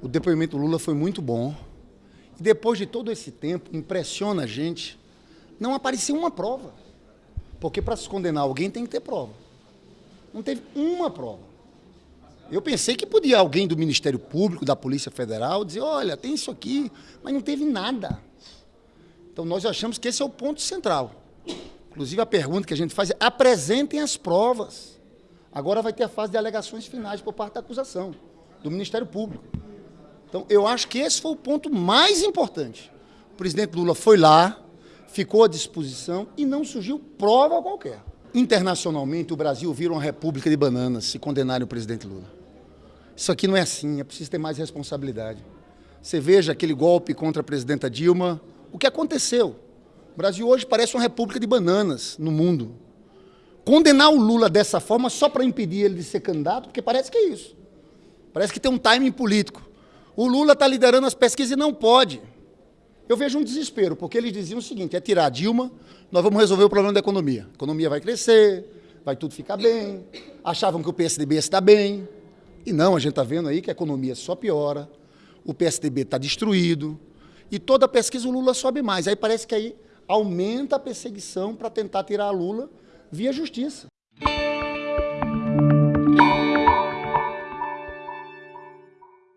O depoimento do Lula foi muito bom. E depois de todo esse tempo, impressiona a gente, não apareceu uma prova. Porque para se condenar alguém tem que ter prova. Não teve uma prova. Eu pensei que podia alguém do Ministério Público, da Polícia Federal, dizer, olha, tem isso aqui, mas não teve nada. Então nós achamos que esse é o ponto central. Inclusive a pergunta que a gente faz é, apresentem as provas. Agora vai ter a fase de alegações finais por parte da acusação, do Ministério Público. Então eu acho que esse foi o ponto mais importante. O presidente Lula foi lá, ficou à disposição e não surgiu prova qualquer. Internacionalmente, o Brasil vira uma república de bananas se condenarem o presidente Lula. Isso aqui não é assim, é preciso ter mais responsabilidade. Você veja aquele golpe contra a presidenta Dilma, o que aconteceu? O Brasil hoje parece uma república de bananas no mundo. Condenar o Lula dessa forma só para impedir ele de ser candidato, porque parece que é isso. Parece que tem um timing político. O Lula está liderando as pesquisas e não pode. Eu vejo um desespero, porque eles diziam o seguinte, é tirar a Dilma, nós vamos resolver o problema da economia. A economia vai crescer, vai tudo ficar bem. Achavam que o PSDB estar bem. E não, a gente está vendo aí que a economia só piora, o PSDB está destruído, e toda pesquisa o Lula sobe mais. Aí parece que aí aumenta a perseguição para tentar tirar a Lula via justiça.